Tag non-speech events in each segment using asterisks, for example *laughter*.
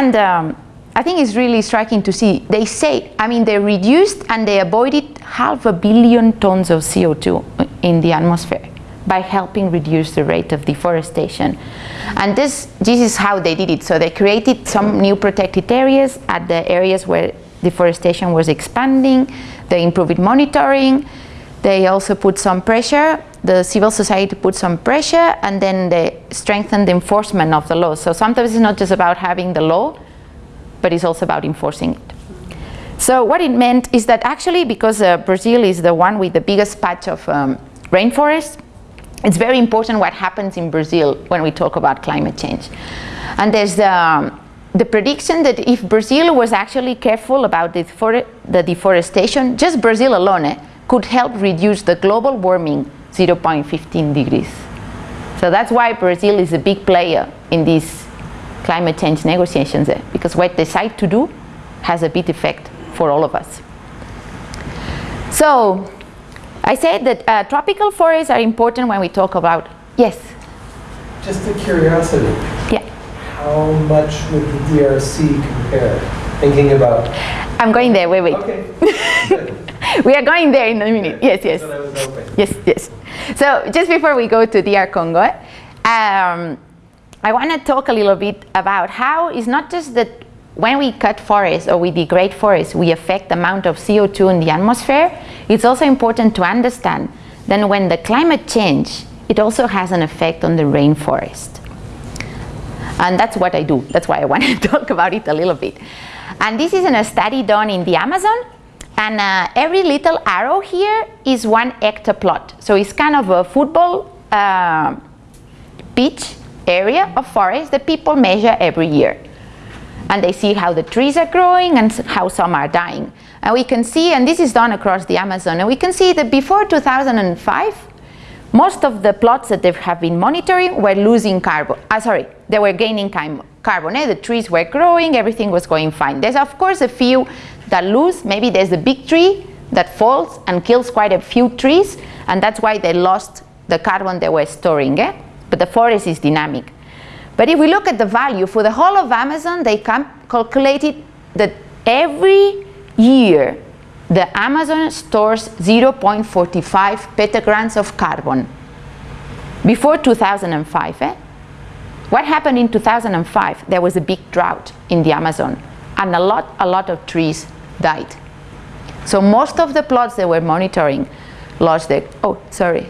And um, I think it's really striking to see, they say, I mean, they reduced and they avoided half a billion tons of CO2 in the atmosphere by helping reduce the rate of deforestation. And this, this is how they did it. So they created some new protected areas at the areas where deforestation was expanding. They improved monitoring. They also put some pressure. The civil society put some pressure and then they strengthened the enforcement of the law. So sometimes it's not just about having the law, but it's also about enforcing it. So what it meant is that actually because uh, Brazil is the one with the biggest patch of um, rainforest, it's very important what happens in Brazil when we talk about climate change. And there's the, um, the prediction that if Brazil was actually careful about the, the deforestation, just Brazil alone eh, could help reduce the global warming 0.15 degrees. So that's why Brazil is a big player in these climate change negotiations eh, because what they decide to do has a big effect for all of us. So I said that uh, tropical forests are important when we talk about, yes? Just a curiosity. Yeah. How much would the DRC compare? Thinking about... I'm going there, wait, wait. Okay. *laughs* *laughs* we are going there in a minute, yes, yes. Yes, yes. So just before we go to DR Congo, um, I want to talk a little bit about how it's not just that when we cut forests or we degrade forests, we affect the amount of CO2 in the atmosphere. It's also important to understand that when the climate change, it also has an effect on the rainforest. And that's what I do. That's why I want to *laughs* talk about it a little bit. And this is in a study done in the Amazon. And uh, every little arrow here is one hectare plot. So it's kind of a football uh, pitch area of forest that people measure every year and they see how the trees are growing and how some are dying. And we can see, and this is done across the Amazon, and we can see that before 2005, most of the plots that they have been monitoring were losing carbon, uh, sorry, they were gaining carbon, eh? the trees were growing, everything was going fine. There's of course a few that lose, maybe there's a big tree that falls and kills quite a few trees, and that's why they lost the carbon they were storing, eh? but the forest is dynamic. But if we look at the value for the whole of Amazon, they calculated that every year the Amazon stores 0.45 petagrams of carbon before 2005. Eh? What happened in 2005? There was a big drought in the Amazon and a lot, a lot of trees died. So most of the plots they were monitoring lost the, oh, sorry,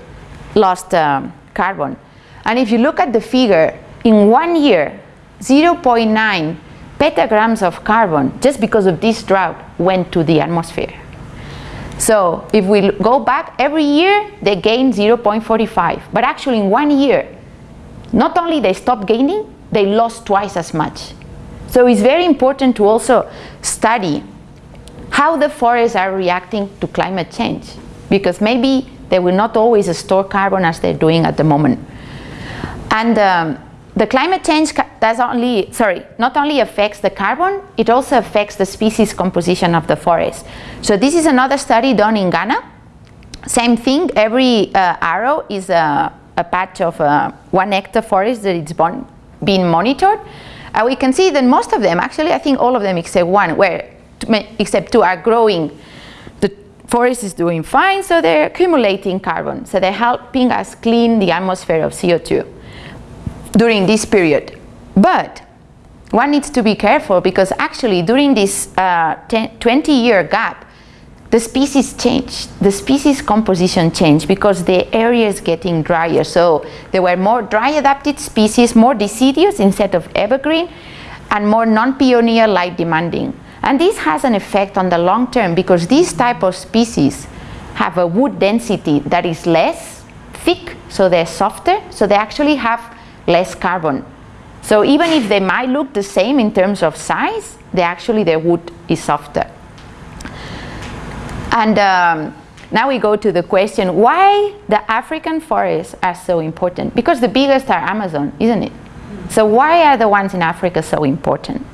lost um, carbon. And if you look at the figure, in one year, 0.9 petagrams of carbon, just because of this drought, went to the atmosphere. So if we go back, every year they gain 0.45, but actually in one year, not only they stopped gaining, they lost twice as much. So it's very important to also study how the forests are reacting to climate change, because maybe they will not always store carbon as they're doing at the moment. And um, the climate change does only, sorry, not only affects the carbon, it also affects the species composition of the forest. So this is another study done in Ghana. Same thing, every uh, arrow is a, a patch of uh, one hectare forest that it's bon being monitored. Uh, we can see that most of them, actually I think all of them except one, where except two are growing. The forest is doing fine, so they're accumulating carbon. So they're helping us clean the atmosphere of CO2 during this period. But one needs to be careful because actually during this uh, 20 year gap, the species changed, the species composition changed because the area is getting drier. So there were more dry adapted species, more deciduous instead of evergreen, and more non-pioneer light demanding. And this has an effect on the long term because these type of species have a wood density that is less thick, so they're softer, so they actually have less carbon. So even if they might look the same in terms of size, they actually their wood is softer. And um, now we go to the question, why the African forests are so important? Because the biggest are Amazon, isn't it? So why are the ones in Africa so important?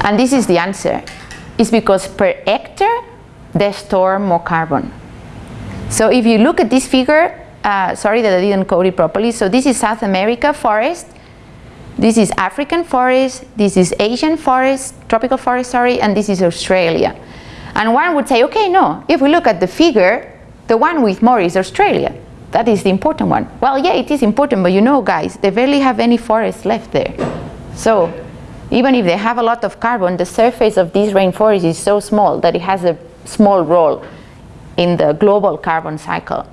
And this is the answer. It's because per hectare, they store more carbon. So if you look at this figure, uh, sorry that I didn't code it properly. So this is South America forest. This is African forest, this is Asian forest, tropical forest, sorry, and this is Australia. And one would say, okay, no, if we look at the figure, the one with more is Australia. That is the important one. Well, yeah, it is important, but you know, guys, they barely have any forest left there. So even if they have a lot of carbon, the surface of this rainforest is so small that it has a small role in the global carbon cycle.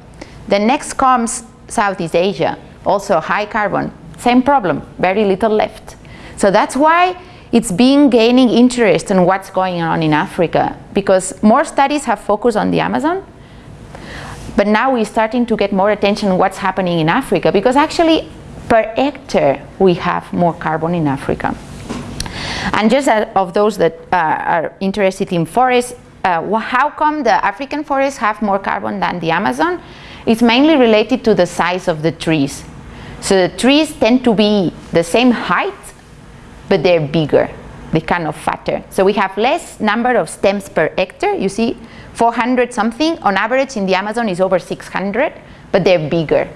The next comes Southeast Asia, also high carbon, same problem, very little left. So that's why it's been gaining interest in what's going on in Africa because more studies have focused on the Amazon, but now we're starting to get more attention on what's happening in Africa because actually per hectare we have more carbon in Africa. And just of those that uh, are interested in forests, uh, how come the African forests have more carbon than the Amazon? It's mainly related to the size of the trees. So the trees tend to be the same height, but they're bigger. They're kind of fatter. So we have less number of stems per hectare. You see 400 something. On average in the Amazon is over 600, but they're bigger.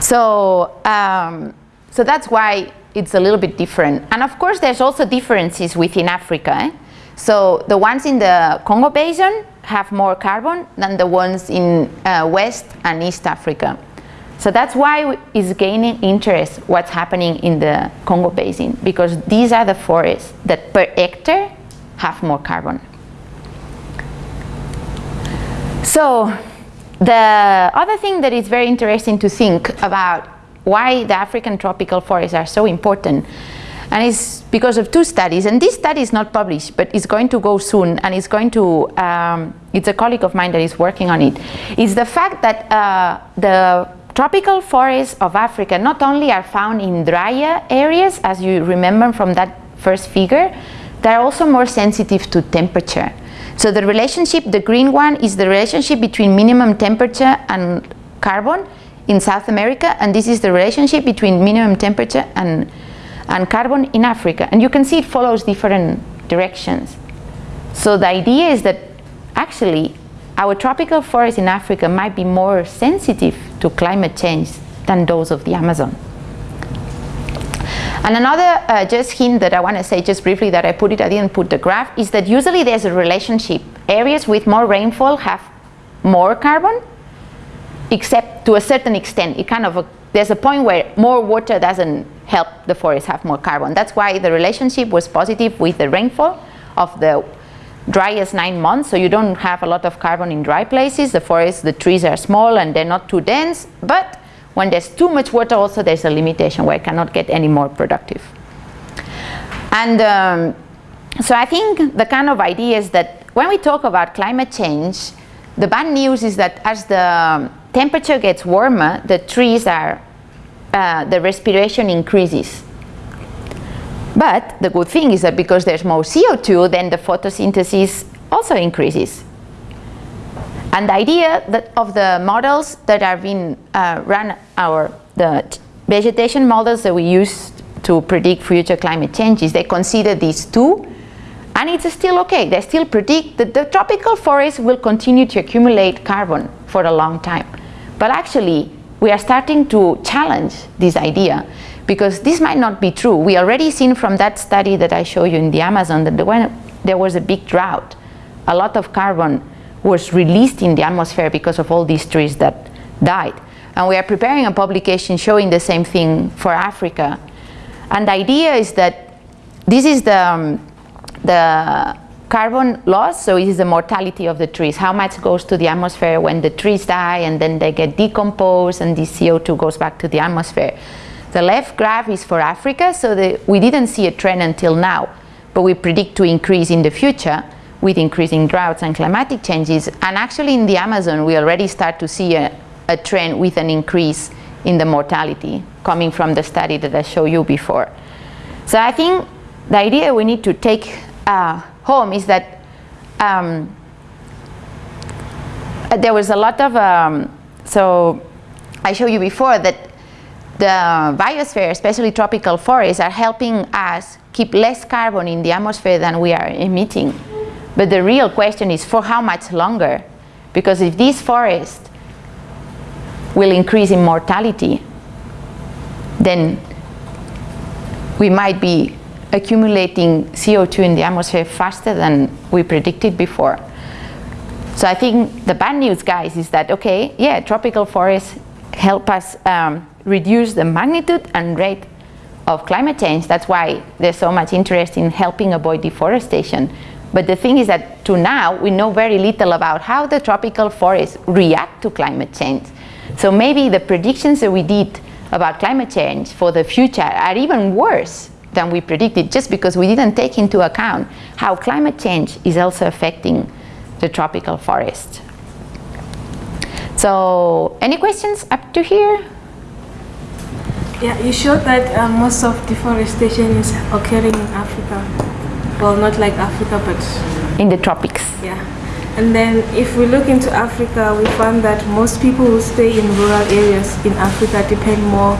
So, um, so that's why it's a little bit different. And of course there's also differences within Africa. Eh? So the ones in the Congo Basin have more carbon than the ones in uh, West and East Africa. So that's why it's gaining interest what's happening in the Congo Basin because these are the forests that per hectare have more carbon. So the other thing that is very interesting to think about why the African tropical forests are so important and it's because of two studies and this study is not published but it's going to go soon and it's going to um, it's a colleague of mine that is working on it. it is the fact that uh, the Tropical forests of Africa not only are found in drier areas, as you remember from that first figure, they're also more sensitive to temperature. So the relationship, the green one, is the relationship between minimum temperature and carbon in South America, and this is the relationship between minimum temperature and, and carbon in Africa. And you can see it follows different directions. So the idea is that actually our tropical forests in Africa might be more sensitive to climate change than those of the Amazon. And another uh, just hint that I want to say just briefly that I put it, I didn't put the graph, is that usually there's a relationship. Areas with more rainfall have more carbon, except to a certain extent. It kind of, a, there's a point where more water doesn't help the forest have more carbon. That's why the relationship was positive with the rainfall of the driest nine months, so you don't have a lot of carbon in dry places. The forests, the trees are small and they're not too dense, but when there's too much water also there's a limitation where it cannot get any more productive. And um, so I think the kind of idea is that when we talk about climate change, the bad news is that as the temperature gets warmer, the trees are, uh, the respiration increases. But the good thing is that because there's more CO2, then the photosynthesis also increases. And the idea that of the models that are being uh, run, our the vegetation models that we use to predict future climate changes, they consider these two, and it's still okay. They still predict that the tropical forests will continue to accumulate carbon for a long time. But actually, we are starting to challenge this idea because this might not be true. We already seen from that study that I show you in the Amazon that when there was a big drought, a lot of carbon was released in the atmosphere because of all these trees that died. And we are preparing a publication showing the same thing for Africa. And the idea is that this is the, um, the carbon loss, so it is the mortality of the trees. How much goes to the atmosphere when the trees die and then they get decomposed and the CO2 goes back to the atmosphere. The left graph is for Africa, so the, we didn't see a trend until now, but we predict to increase in the future with increasing droughts and climatic changes. And actually in the Amazon, we already start to see a, a trend with an increase in the mortality coming from the study that I showed you before. So I think the idea we need to take uh, home is that um, there was a lot of, um, so I showed you before that the biosphere, especially tropical forests, are helping us keep less carbon in the atmosphere than we are emitting. But the real question is for how much longer? Because if these forests will increase in mortality, then we might be accumulating CO2 in the atmosphere faster than we predicted before. So I think the bad news, guys, is that, okay, yeah, tropical forests help us um, reduce the magnitude and rate of climate change. That's why there's so much interest in helping avoid deforestation. But the thing is that to now, we know very little about how the tropical forests react to climate change. So maybe the predictions that we did about climate change for the future are even worse than we predicted just because we didn't take into account how climate change is also affecting the tropical forest. So any questions up to here? Yeah, you showed that uh, most of deforestation is occurring in Africa. Well, not like Africa, but... In the tropics. Yeah. And then if we look into Africa, we found that most people who stay in rural areas in Africa depend more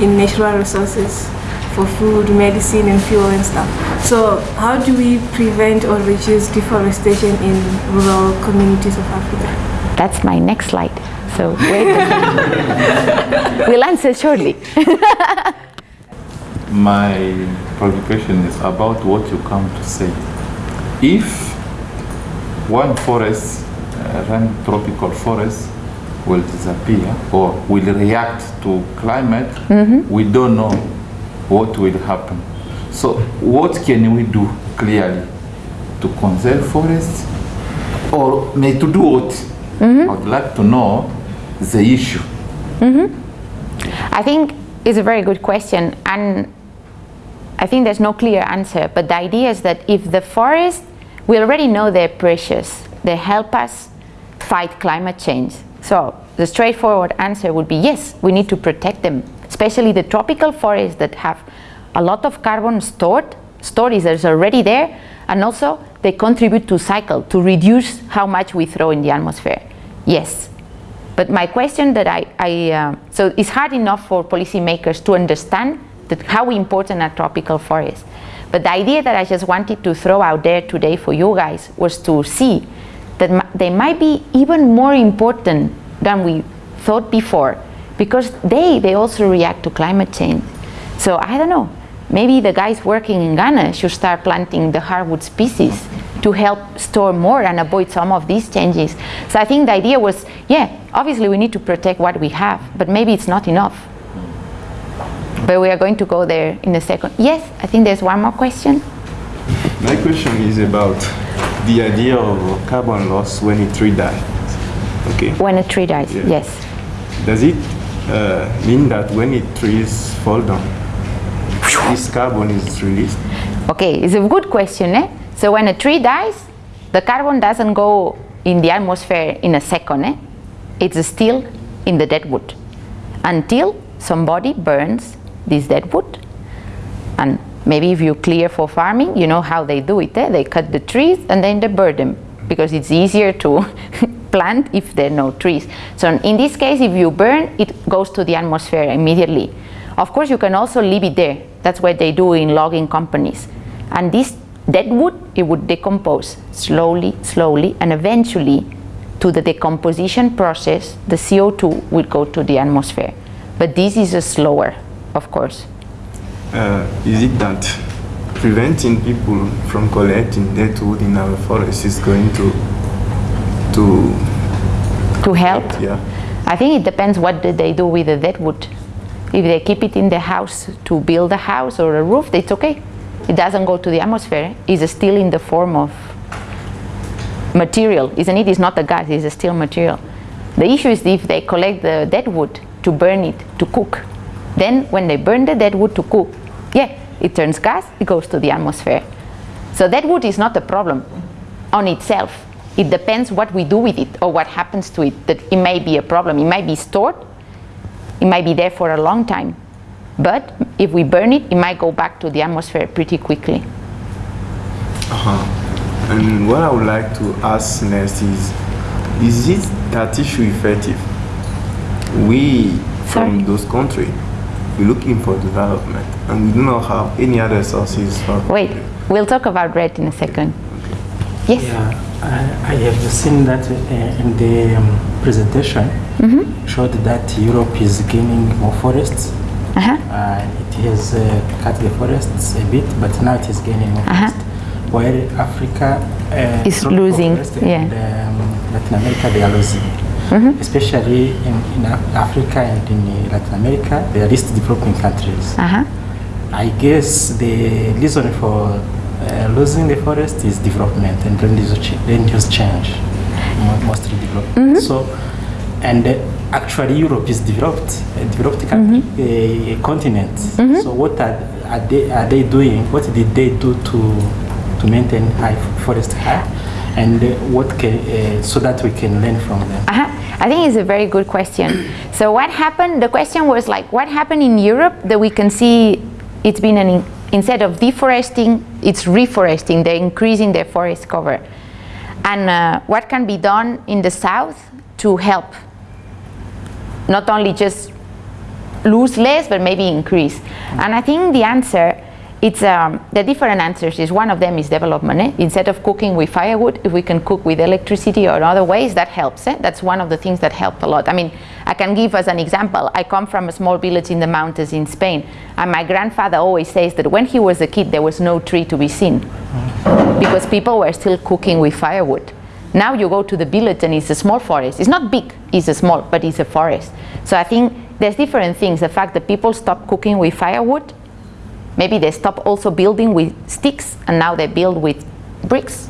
in natural resources for food, medicine, and fuel and stuff. So how do we prevent or reduce deforestation in rural communities of Africa? That's my next slide. So wait. *laughs* we'll answer shortly. *laughs* my preoccupation is about what you come to say. If one forest, uh, one tropical forest, will disappear or will react to climate, mm -hmm. we don't know what will happen. So what can we do clearly to conserve forests or may to do what? Mm -hmm. I would like to know the issue. Mm -hmm. I think it's a very good question and I think there's no clear answer but the idea is that if the forest, we already know they're precious, they help us fight climate change. So the straightforward answer would be yes, we need to protect them especially the tropical forests that have a lot of carbon stored, storage that's already there, and also they contribute to cycle, to reduce how much we throw in the atmosphere. Yes. But my question that I, I uh, so it's hard enough for policymakers to understand that how important are tropical forests. But the idea that I just wanted to throw out there today for you guys was to see that they might be even more important than we thought before because they, they also react to climate change. So I don't know, maybe the guys working in Ghana should start planting the hardwood species to help store more and avoid some of these changes. So I think the idea was, yeah, obviously we need to protect what we have, but maybe it's not enough. But we are going to go there in a second. Yes, I think there's one more question. My question is about the idea of carbon loss when a tree dies. Okay. When a tree dies, yeah. yes. Does it uh, mean that when the trees fall down, this carbon is released? Okay, it's a good question. Eh? So when a tree dies, the carbon doesn't go in the atmosphere in a second. Eh? It's still in the dead wood until somebody burns this dead wood. And maybe if you clear for farming, you know how they do it. Eh? They cut the trees and then they burn them because it's easier to *laughs* plant if there are no trees. So in this case, if you burn, it goes to the atmosphere immediately. Of course, you can also leave it there. That's what they do in logging companies. And this dead wood, it would decompose slowly, slowly, and eventually to the decomposition process, the CO2 will go to the atmosphere. But this is a slower, of course. Uh, is it that preventing people from collecting dead wood in our forests is going to to to help? Yeah. I think it depends what they do with the dead wood. If they keep it in the house to build a house or a roof, it's okay. It doesn't go to the atmosphere. It's still in the form of material, isn't it? It's not a gas, it's still material. The issue is if they collect the dead wood to burn it, to cook. Then when they burn the dead wood to cook, yeah, it turns gas, it goes to the atmosphere. So dead wood is not a problem on itself. It depends what we do with it or what happens to it, that it may be a problem. It might be stored, it might be there for a long time. But if we burn it, it might go back to the atmosphere pretty quickly. Uh-huh. And what I would like to ask next is, is it that issue effective? We, Sorry? from those countries, we're looking for development and we do not have any other sources. Wait, we'll talk about REDD in a second. Yes? Yeah, I, have seen that uh, in the um, presentation, mm -hmm. showed that Europe is gaining more forests. Uh -huh. uh, it has uh, cut the forests a bit, but now it is gaining more Uh-huh. forest. While Africa uh, Is losing, yeah. and um, Latin America they are losing. Mm-hmm. Especially in, in Africa and in uh, Latin America, they are least developing countries. Uh-huh. I guess the reason for uh, losing the forest is development and land use, ch- land use change, mo- mostly development. So, and uh, actually Europe is developed, a developed country, a, continent. So what are, are they are they doing? What did they do to to maintain high forest high? And uh, what can uh, so that we can learn from them. Uh-huh. I think it's a very good question. So what happened? The question was like, what happened in Europe that we can see it's been an in, instead of deforesting, it's reforesting. They're increasing their forest cover, and uh, what can be done in the south to help? Not only just lose less, but maybe increase. And I think the answer, it's um, the different answers is one of them is development. eh? Instead of cooking with firewood, if we can cook with electricity or other ways, that helps. eh? That's one of the things that helped a lot. I mean, I can give as an example. I come from a small village in the mountains in Spain, and my grandfather always says that when he was a kid, there was no tree to be seen because people were still cooking with firewood. Now you go to the village and it's a small forest. It's not big, it's a small, but it's a forest. So I think there's different things. The fact that people stop cooking with firewood, maybe they stop also building with sticks and now they build with bricks.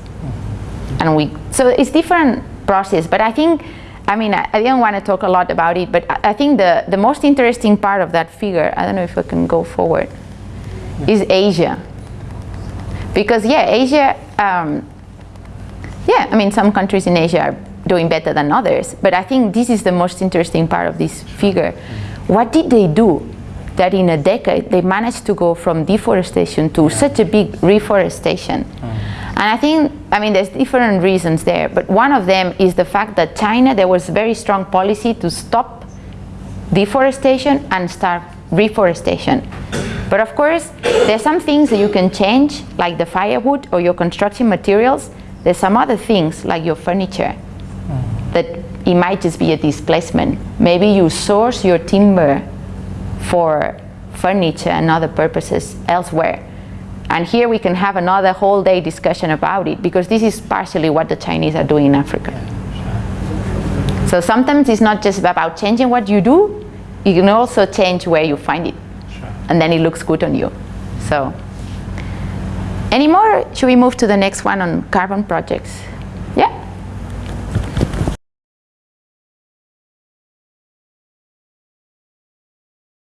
And we, so it's different process, but I think, I mean, I, I didn't want to talk a lot about it, but I, I think the, the most interesting part of that figure, I don't know if I can go forward, is Asia. Because yeah asia um, yeah i mean some countries in asia are doing better than others but i think this is the most interesting part of this figure. What did they do that in a decade they managed to go from deforestation to such a big reforestation mm. and i think i mean there's different reasons there but one of them is the fact that china there was a very strong policy to stop deforestation and start reforestation. But of course, there's some things that you can change, like the firewood or your construction materials. There's some other things, like your furniture, mm. that it might just be a displacement. Maybe you source your timber for furniture and other purposes elsewhere. And here we can have another whole day discussion about it, because this is partially what the Chinese are doing in Africa. So sometimes it's not just about changing what you do, you can also change where you find it. And then it looks good on you. So, any more? Should we move to the next one on carbon projects? Yeah?